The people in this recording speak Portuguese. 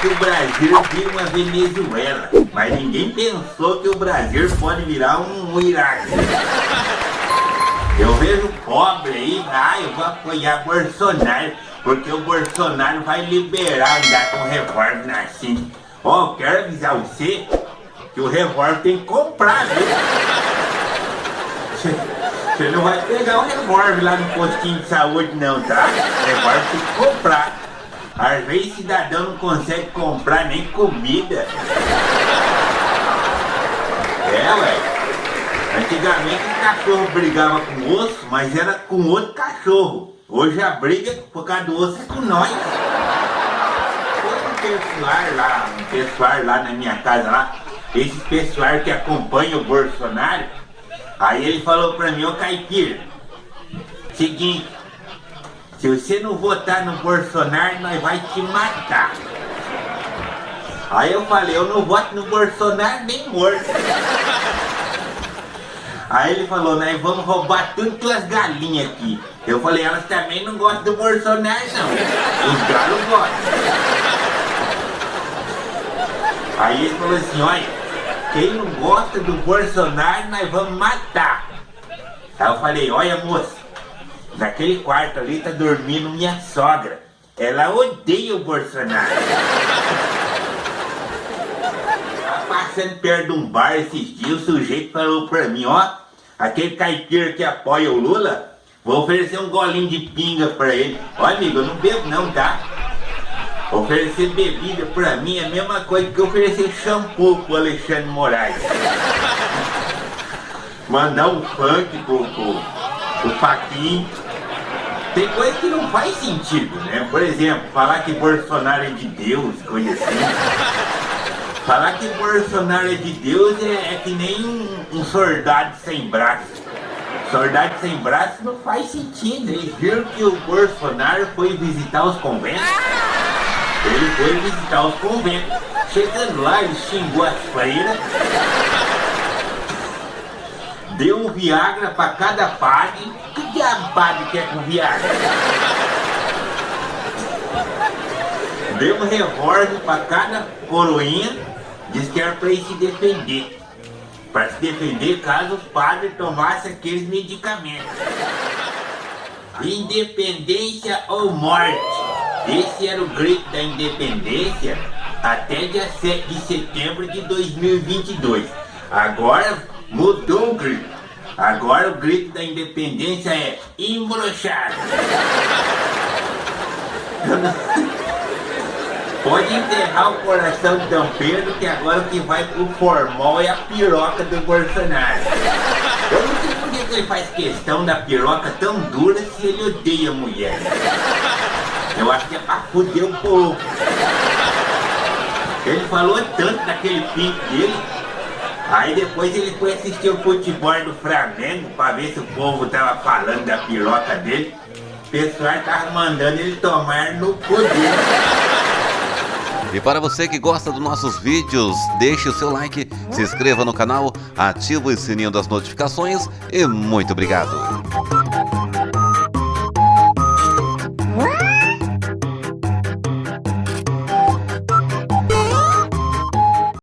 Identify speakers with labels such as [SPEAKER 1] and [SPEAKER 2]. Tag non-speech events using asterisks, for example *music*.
[SPEAKER 1] que o Brasil vira uma Venezuela, mas ninguém pensou que o Brasil pode virar um Iraque. Eu vejo pobre aí, ah, eu vou apoiar Bolsonaro, porque o Bolsonaro vai liberar andar com revólver na cinta. Ó, oh, quero avisar você que o revólver tem que comprar, viu? Você não vai pegar o revólver lá no postinho de saúde não, tá? O revólver tem que comprar. Às vezes cidadão não consegue comprar nem comida. É, ué. Antigamente o cachorro brigava com osso, mas era com outro cachorro. Hoje a briga por causa do osso é com nós. Foi um pessoal lá, um pessoal lá na minha casa lá, esse pessoal que acompanha o Bolsonaro, aí ele falou pra mim, ô Caipira, seguinte, se você não votar no Bolsonaro, nós vai te matar. Aí eu falei, eu não voto no Bolsonaro nem morto. Aí ele falou, nós vamos roubar tudo tuas galinhas aqui. Eu falei, elas também não gostam do Bolsonaro não. Os galos gostam. Aí ele falou assim, olha, quem não gosta do Bolsonaro nós vamos matar. Aí eu falei, olha moça, naquele quarto ali tá dormindo minha sogra. Ela odeia o Bolsonaro. passando perto de um bar esses dias, o sujeito falou pra mim, ó, aquele caipira que apoia o Lula, vou oferecer um golinho de pinga pra ele. Ó amigo, eu não bebo não, tá? Oferecer bebida pra mim é a mesma coisa que oferecer shampoo pro Alexandre Moraes. Mandar um funk pro, pro, pro Paquim. Tem coisa que não faz sentido, né? Por exemplo, falar que Bolsonaro é de Deus, coisa assim. Falar que Bolsonaro é de Deus é, é que nem um, um, soldado sem braço. Soldado sem braço não faz sentido. Eles viram que o Bolsonaro foi visitar os conventos. Ele foi visitar os conventos. Chegando lá, ele xingou as freiras. Deu um Viagra para cada padre. Que diabo padre quer com Viagra? Deu um revólver para cada coroinha Diz que era para ele se defender. Para se defender caso os padres tomassem aqueles medicamentos. Independência ou morte. Esse era o grito da independência até dia 7 de setembro de 2022. Agora mudou o grito. Agora o grito da independência é embrochado. *laughs* Pode enterrar o coração de Dom Pedro, que agora o que vai pro formal é a piroca do Bolsonaro. Eu não sei por que ele faz questão da piroca tão dura se ele odeia mulher. Eu acho que é pra fuder o povo. Ele falou tanto daquele pinto dele, aí depois ele foi assistir o futebol do Flamengo pra ver se o povo tava falando da piroca dele. O pessoal tava mandando ele tomar no poder.
[SPEAKER 2] E para você que gosta dos nossos vídeos, deixe o seu like, se inscreva no canal, ative o sininho das notificações e muito obrigado!